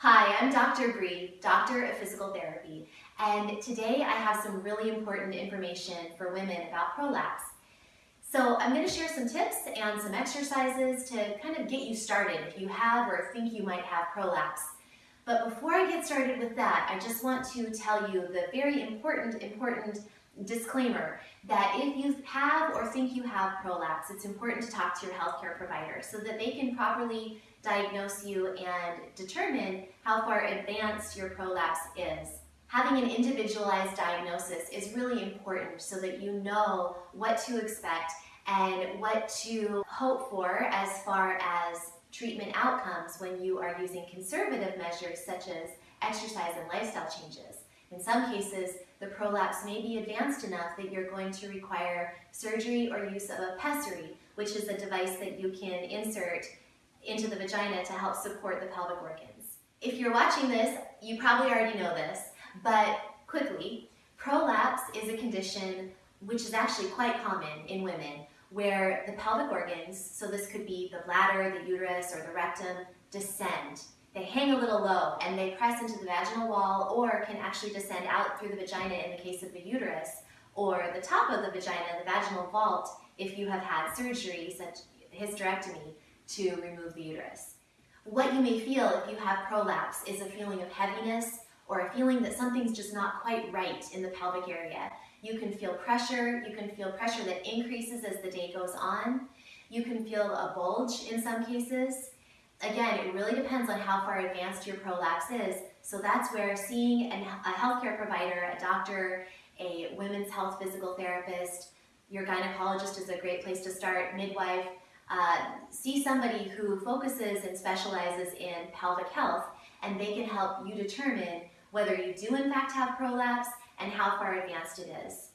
Hi, I'm Dr. Bri, Doctor of Physical Therapy, and today I have some really important information for women about prolapse. So I'm going to share some tips and some exercises to kind of get you started if you have or think you might have prolapse. But before I get started with that, I just want to tell you the very important, important disclaimer that if you have or think you have prolapse, it's important to talk to your healthcare provider so that they can properly diagnose you and determine how far advanced your prolapse is. Having an individualized diagnosis is really important so that you know what to expect and what to hope for as far as treatment outcomes when you are using conservative measures such as exercise and lifestyle changes. In some cases, the prolapse may be advanced enough that you're going to require surgery or use of a pessary, which is a device that you can insert into the vagina to help support the pelvic organs. If you're watching this, you probably already know this, but quickly, prolapse is a condition which is actually quite common in women where the pelvic organs, so this could be the bladder, the uterus, or the rectum, descend. They hang a little low and they press into the vaginal wall or can actually descend out through the vagina in the case of the uterus or the top of the vagina, the vaginal vault, if you have had surgery such as hysterectomy to remove the uterus. What you may feel if you have prolapse is a feeling of heaviness or a feeling that something's just not quite right in the pelvic area. You can feel pressure, you can feel pressure that increases as the day goes on. You can feel a bulge in some cases. Again, it really depends on how far advanced your prolapse is. So that's where seeing a healthcare provider, a doctor, a women's health physical therapist, your gynecologist is a great place to start, midwife, uh, see somebody who focuses and specializes in pelvic health and they can help you determine whether you do in fact have prolapse and how far advanced it is.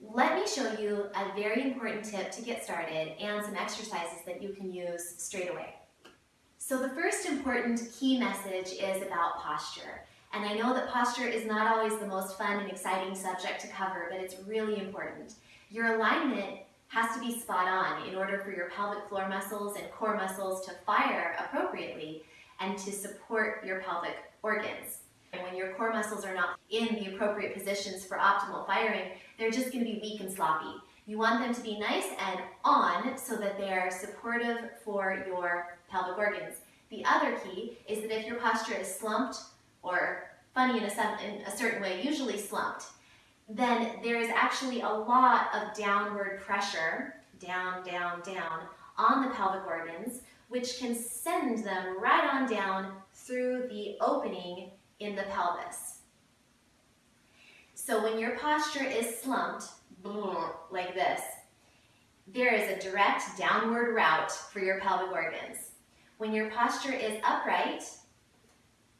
Let me show you a very important tip to get started and some exercises that you can use straight away. So the first important key message is about posture. And I know that posture is not always the most fun and exciting subject to cover, but it's really important. Your alignment has to be spot on in order for your pelvic floor muscles and core muscles to fire appropriately and to support your pelvic organs. And when your core muscles are not in the appropriate positions for optimal firing, they're just going to be weak and sloppy. You want them to be nice and on so that they are supportive for your pelvic organs. The other key is that if your posture is slumped or funny in a, in a certain way, usually slumped, then there is actually a lot of downward pressure, down, down, down, on the pelvic organs, which can send them right on down through the opening in the pelvis. So when your posture is slumped, like this, there is a direct downward route for your pelvic organs. When your posture is upright,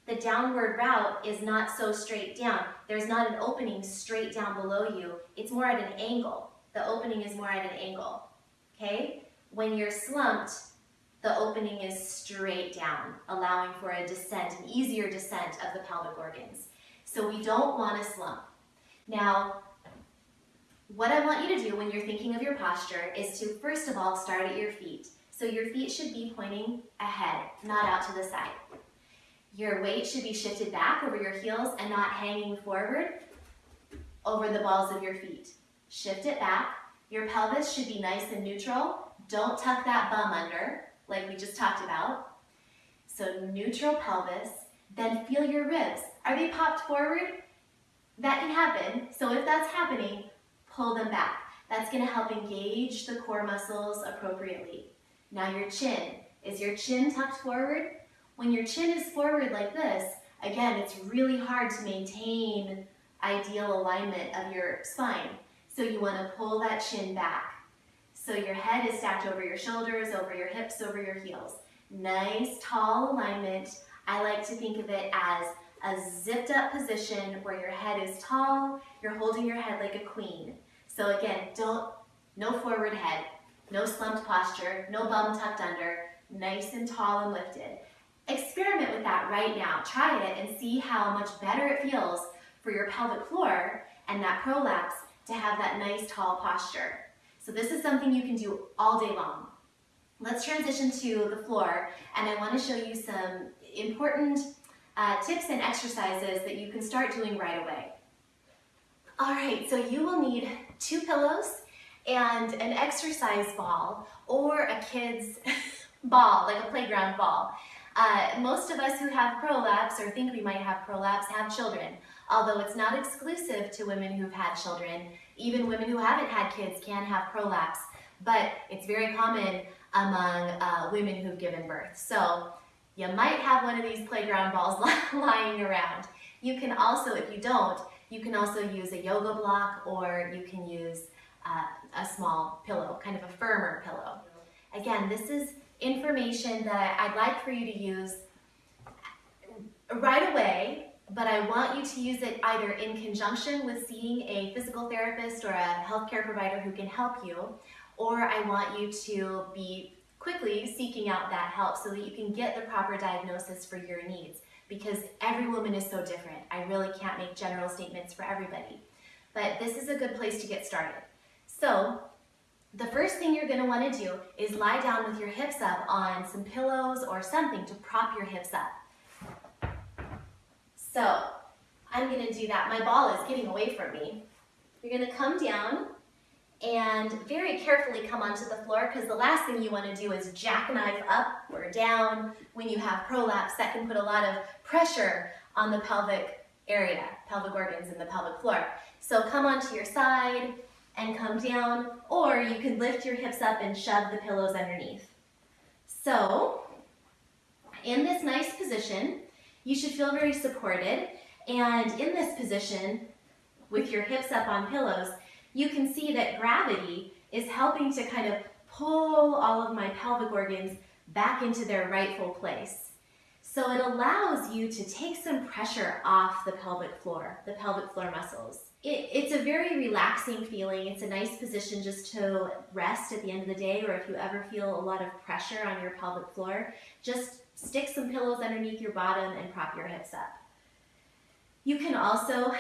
the downward route is not so straight down. There's not an opening straight down below you. It's more at an angle. The opening is more at an angle, okay? When you're slumped, the opening is straight down, allowing for a descent, an easier descent of the pelvic organs. So we don't want to slump. Now, what I want you to do when you're thinking of your posture is to first of all start at your feet. So your feet should be pointing ahead, not out to the side. Your weight should be shifted back over your heels and not hanging forward over the balls of your feet. Shift it back. Your pelvis should be nice and neutral. Don't tuck that bum under, like we just talked about. So neutral pelvis. Then feel your ribs. Are they popped forward? That can happen. So if that's happening, pull them back. That's gonna help engage the core muscles appropriately. Now your chin. Is your chin tucked forward? When your chin is forward like this, again, it's really hard to maintain ideal alignment of your spine. So you want to pull that chin back. So your head is stacked over your shoulders, over your hips, over your heels. Nice, tall alignment. I like to think of it as a zipped up position where your head is tall, you're holding your head like a queen. So again, don't, no forward head, no slumped posture, no bum tucked under, nice and tall and lifted. Experiment with that right now. Try it and see how much better it feels for your pelvic floor and that prolapse to have that nice tall posture. So this is something you can do all day long. Let's transition to the floor and I want to show you some important uh, tips and exercises that you can start doing right away. All right, so you will need two pillows and an exercise ball or a kid's ball, like a playground ball. Uh, most of us who have prolapse or think we might have prolapse have children, although it's not exclusive to women who've had children. Even women who haven't had kids can have prolapse, but it's very common among uh, women who've given birth. So you might have one of these playground balls lying around. You can also, if you don't, you can also use a yoga block or you can use uh, a small pillow, kind of a firmer pillow. Again, this is information that I'd like for you to use right away, but I want you to use it either in conjunction with seeing a physical therapist or a healthcare provider who can help you, or I want you to be quickly seeking out that help so that you can get the proper diagnosis for your needs because every woman is so different. I really can't make general statements for everybody. But this is a good place to get started. So the first thing you're gonna wanna do is lie down with your hips up on some pillows or something to prop your hips up. So I'm gonna do that. My ball is getting away from me. You're gonna come down and very carefully come onto the floor because the last thing you want to do is jackknife up or down when you have prolapse. That can put a lot of pressure on the pelvic area, pelvic organs and the pelvic floor. So come onto your side and come down, or you can lift your hips up and shove the pillows underneath. So, in this nice position, you should feel very supported. And in this position, with your hips up on pillows, you can see that gravity is helping to kind of pull all of my pelvic organs back into their rightful place. So it allows you to take some pressure off the pelvic floor, the pelvic floor muscles. It, it's a very relaxing feeling. It's a nice position just to rest at the end of the day, or if you ever feel a lot of pressure on your pelvic floor, just stick some pillows underneath your bottom and prop your hips up. You can also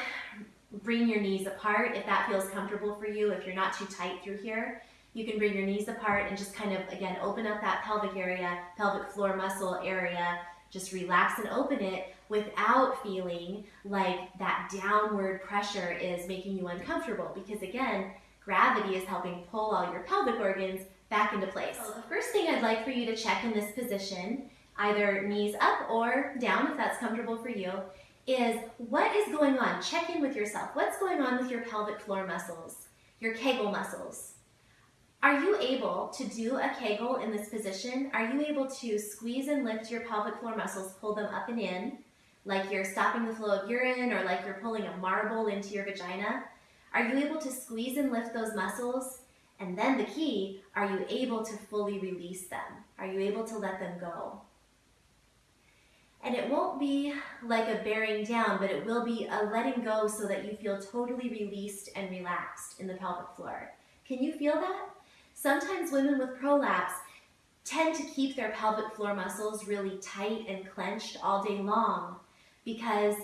bring your knees apart if that feels comfortable for you. If you're not too tight through here, you can bring your knees apart and just kind of, again, open up that pelvic area, pelvic floor muscle area. Just relax and open it without feeling like that downward pressure is making you uncomfortable because again, gravity is helping pull all your pelvic organs back into place. So the first thing I'd like for you to check in this position, either knees up or down if that's comfortable for you, is what is going on? Check in with yourself. What's going on with your pelvic floor muscles, your Kegel muscles? Are you able to do a Kegel in this position? Are you able to squeeze and lift your pelvic floor muscles, pull them up and in, like you're stopping the flow of urine or like you're pulling a marble into your vagina? Are you able to squeeze and lift those muscles? And then the key, are you able to fully release them? Are you able to let them go? And it won't be like a bearing down, but it will be a letting go so that you feel totally released and relaxed in the pelvic floor. Can you feel that? Sometimes women with prolapse tend to keep their pelvic floor muscles really tight and clenched all day long because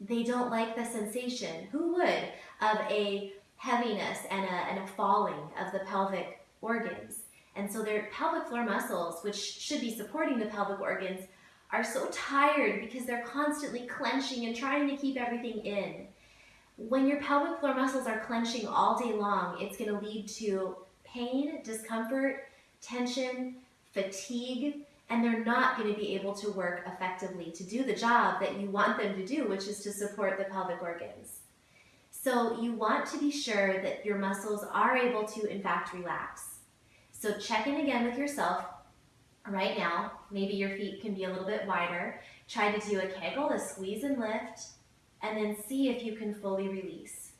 they don't like the sensation. Who would? Of a heaviness and a, and a falling of the pelvic organs. And so their pelvic floor muscles, which should be supporting the pelvic organs, are so tired because they're constantly clenching and trying to keep everything in. When your pelvic floor muscles are clenching all day long, it's going to lead to pain, discomfort, tension, fatigue, and they're not going to be able to work effectively to do the job that you want them to do, which is to support the pelvic organs. So you want to be sure that your muscles are able to, in fact, relax. So check in again with yourself right now. Maybe your feet can be a little bit wider. Try to do a kegel, a squeeze and lift, and then see if you can fully release.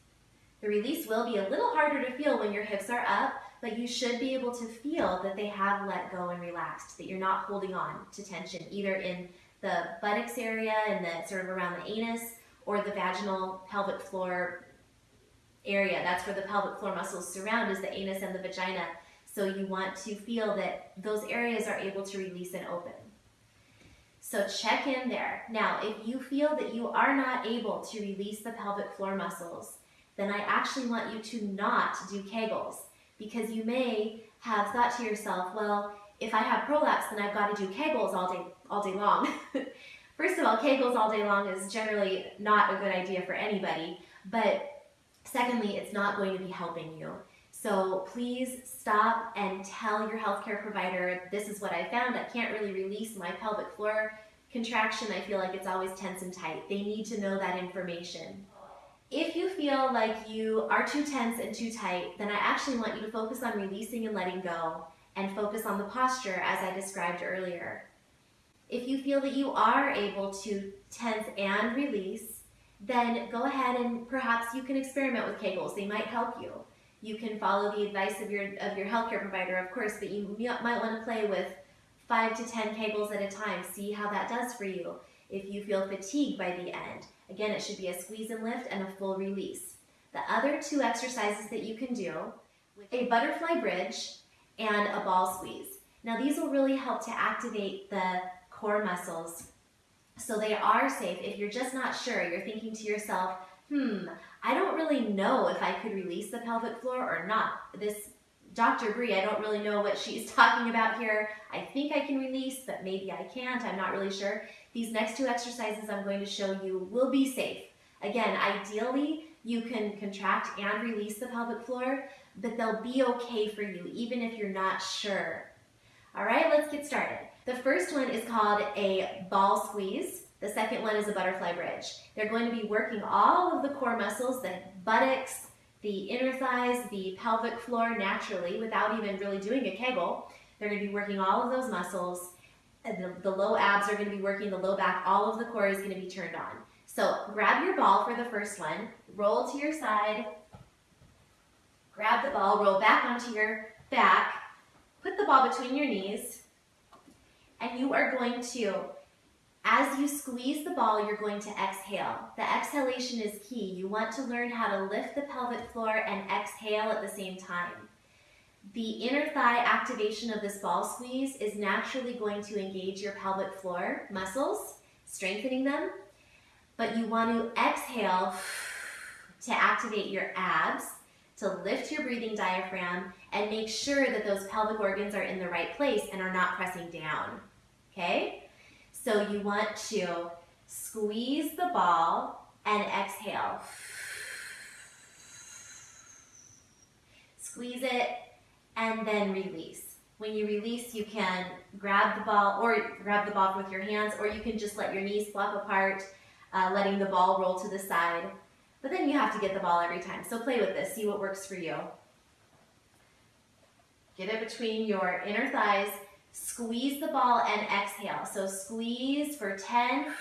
The release will be a little harder to feel when your hips are up, but you should be able to feel that they have let go and relaxed, that you're not holding on to tension, either in the buttocks area and the sort of around the anus or the vaginal pelvic floor area. That's where the pelvic floor muscles surround is the anus and the vagina. So you want to feel that those areas are able to release and open. So check in there. Now, if you feel that you are not able to release the pelvic floor muscles, then I actually want you to not do Kegels because you may have thought to yourself, well, if I have prolapse, then I've got to do Kegels all day, all day long. First of all, Kegels all day long is generally not a good idea for anybody, but secondly, it's not going to be helping you. So please stop and tell your healthcare provider, this is what I found. I can't really release my pelvic floor contraction. I feel like it's always tense and tight. They need to know that information. If you feel like you are too tense and too tight, then I actually want you to focus on releasing and letting go and focus on the posture as I described earlier. If you feel that you are able to tense and release, then go ahead and perhaps you can experiment with Kegels. They might help you. You can follow the advice of your, of your healthcare provider, of course, but you might want to play with five to 10 Kegels at a time. See how that does for you. If you feel fatigued by the end, again, it should be a squeeze and lift and a full release. The other two exercises that you can do, a butterfly bridge and a ball squeeze. Now these will really help to activate the core muscles so they are safe. If you're just not sure, you're thinking to yourself, hmm, I don't really know if I could release the pelvic floor or not. This Dr. Bri, I don't really know what she's talking about here. I think I can release, but maybe I can't. I'm not really sure. These next two exercises I'm going to show you will be safe. Again, ideally, you can contract and release the pelvic floor, but they'll be okay for you, even if you're not sure. All right, let's get started. The first one is called a ball squeeze. The second one is a butterfly bridge. They're going to be working all of the core muscles, the buttocks, the inner thighs, the pelvic floor naturally without even really doing a kegel. They're going to be working all of those muscles. And the, the low abs are going to be working, the low back, all of the core is going to be turned on. So grab your ball for the first one, roll to your side, grab the ball, roll back onto your back, put the ball between your knees, and you are going to as you squeeze the ball, you're going to exhale. The exhalation is key. You want to learn how to lift the pelvic floor and exhale at the same time. The inner thigh activation of this ball squeeze is naturally going to engage your pelvic floor muscles, strengthening them, but you want to exhale to activate your abs, to lift your breathing diaphragm, and make sure that those pelvic organs are in the right place and are not pressing down, okay? So you want to squeeze the ball and exhale. Squeeze it and then release. When you release, you can grab the ball or grab the ball with your hands or you can just let your knees flop apart, uh, letting the ball roll to the side. But then you have to get the ball every time. So play with this, see what works for you. Get it between your inner thighs Squeeze the ball and exhale. So squeeze for 10,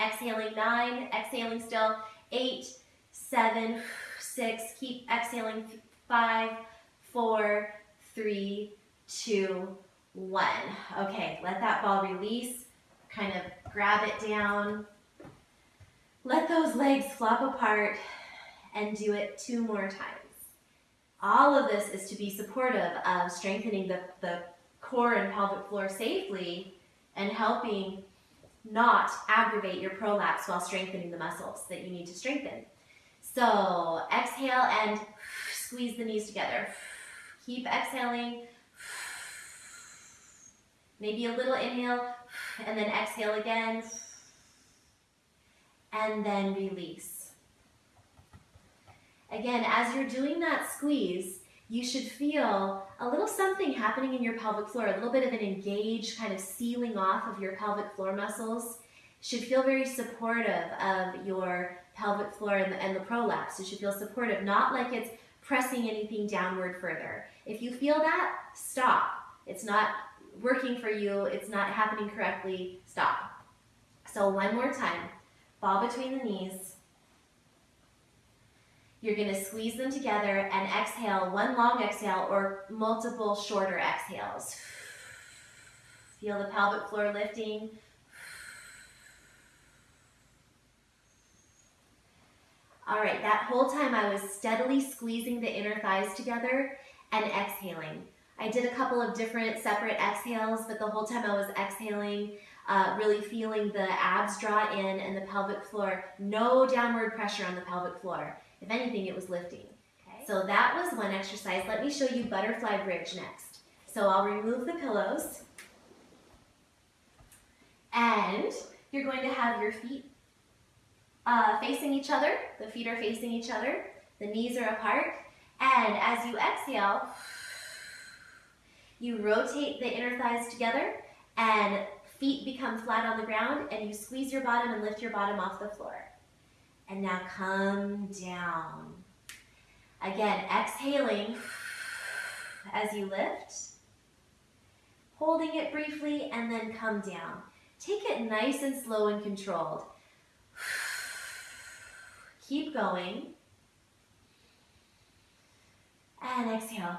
exhaling 9, exhaling still, eight, seven, six, keep exhaling 5, 4, 3, 2, 1. Okay, let that ball release, kind of grab it down, let those legs flop apart, and do it two more times. All of this is to be supportive of strengthening the, the core and pelvic floor safely and helping not aggravate your prolapse while strengthening the muscles that you need to strengthen. So exhale and squeeze the knees together. Keep exhaling. Maybe a little inhale and then exhale again. And then release. Again, as you're doing that squeeze, you should feel a little something happening in your pelvic floor, a little bit of an engaged kind of sealing off of your pelvic floor muscles. Should feel very supportive of your pelvic floor and the, and the prolapse. It should feel supportive, not like it's pressing anything downward further. If you feel that, stop. It's not working for you, it's not happening correctly, stop. So one more time, ball between the knees, you're going to squeeze them together and exhale one long exhale or multiple shorter exhales. Feel the pelvic floor lifting. All right, that whole time I was steadily squeezing the inner thighs together and exhaling. I did a couple of different separate exhales, but the whole time I was exhaling, uh, really feeling the abs draw in and the pelvic floor, no downward pressure on the pelvic floor. If anything, it was lifting. Okay. So that was one exercise. Let me show you butterfly bridge next. So I'll remove the pillows and you're going to have your feet uh, facing each other. The feet are facing each other. The knees are apart. And as you exhale, you rotate the inner thighs together and feet become flat on the ground and you squeeze your bottom and lift your bottom off the floor. And now come down. Again, exhaling as you lift, holding it briefly, and then come down. Take it nice and slow and controlled. Keep going. And exhale.